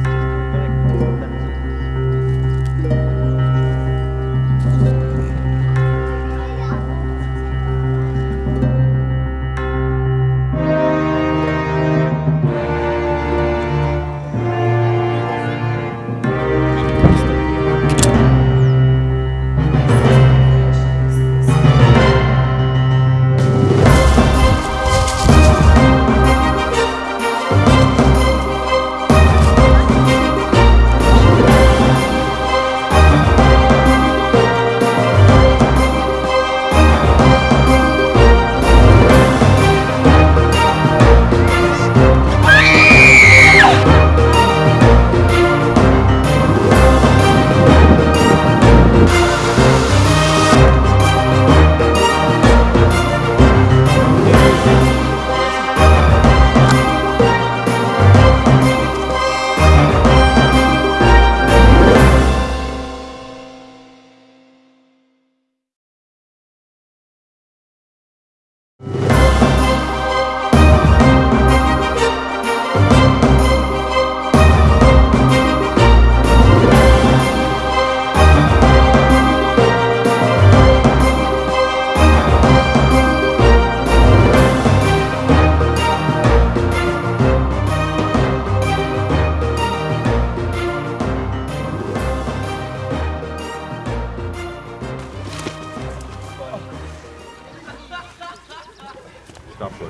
trust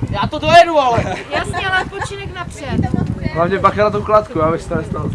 Já to dojedu, ale. Jasně, ale odpočinek napřed. Hlavně bacha na tu kladku, abyste to nestalo.